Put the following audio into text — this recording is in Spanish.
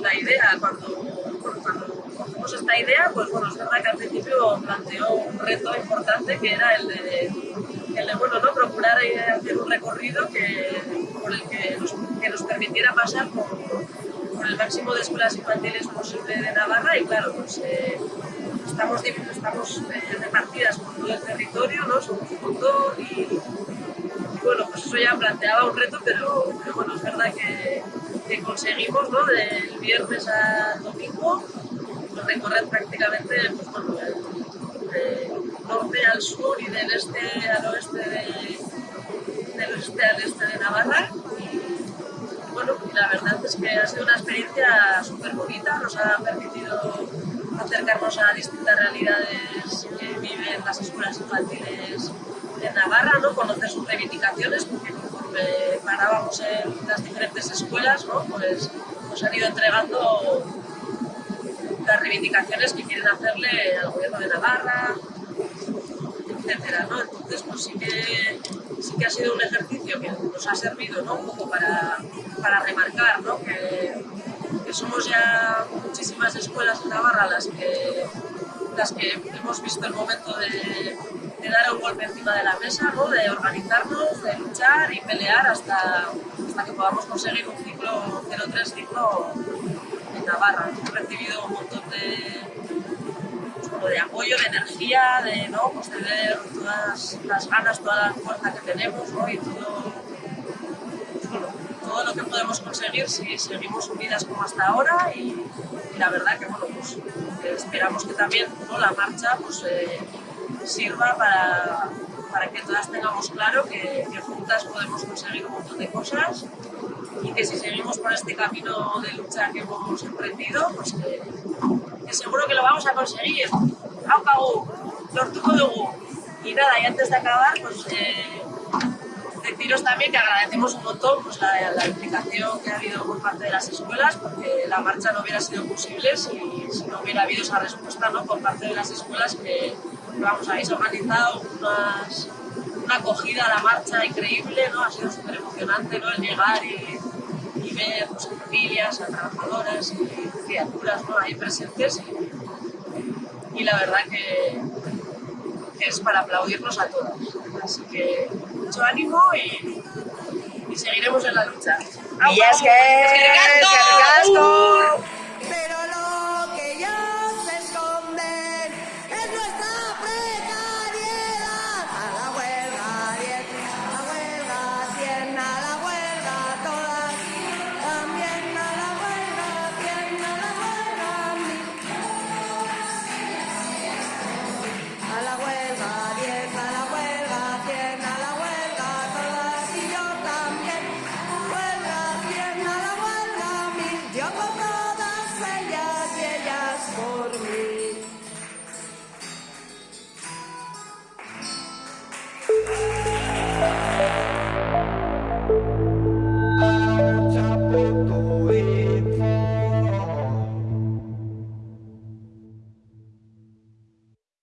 la idea, cuando, cuando cogimos esta idea, pues bueno, es verdad que al principio planteó un reto importante que era el de, el de bueno, ¿no? procurar hacer un recorrido que, por el que nos, que nos permitiera pasar por, el máximo de escuelas infantiles posible de Navarra y claro, pues eh, estamos, estamos eh, repartidas por todo el territorio, ¿no? somos un montón y, bueno, pues eso ya planteaba un reto, pero bueno, es verdad que, que conseguimos, ¿no? Del viernes al domingo, recorrer prácticamente bueno, norte al sur y del este al oeste de, del este al este de Navarra. Y, bueno, la verdad es que ha sido una experiencia súper bonita, nos ha permitido acercarnos a distintas realidades que viven las escuelas infantiles en Navarra, ¿no? conocer sus reivindicaciones, conforme parábamos en las diferentes escuelas, ¿no? pues nos han ido entregando las reivindicaciones que quieren hacerle al gobierno de Navarra, etcétera, ¿no? Entonces, pues sí que, sí que ha sido un ejercicio que nos ha servido, ¿no? Un poco para, para remarcar, ¿no? Que, que somos ya muchísimas escuelas en Navarra las que, las que hemos visto el momento de, de dar un golpe encima de la mesa, ¿no? de organizarnos, de luchar y pelear hasta, hasta que podamos conseguir un ciclo 03 ciclo en Navarra. Hemos recibido un montón de, pues, de apoyo, de energía, de, ¿no? pues, de todas las ganas, toda la fuerza que tenemos ¿no? y todo, todo lo que podemos conseguir si seguimos unidas como hasta ahora y, y la verdad que bueno, pues, esperamos que también ¿no? la marcha pues, eh, sirva para, para, que todas tengamos claro que, que, juntas podemos conseguir un montón de cosas y que si seguimos por este camino de lucha que hemos emprendido, pues que, que seguro que lo vamos a conseguir. ¡Aupagu! ¡Lortuko! Y nada, y antes de acabar, pues eh, deciros también que agradecemos un montón pues, la, la, implicación que ha habido por parte de las escuelas, porque la marcha no hubiera sido posible si, si no hubiera habido esa respuesta ¿no? por parte de las escuelas que, vamos, habéis organizado unas, una acogida a la marcha increíble, ¿no? Ha sido súper emocionante, ¿no? El llegar y, y ver pues, a familias, a trabajadoras y criaturas, ¿no? Ahí presentes y, y la verdad que, que, es para aplaudirnos a todas. Así que mucho ánimo y, y seguiremos en la lucha. ¡Au, y es que... ¡Es que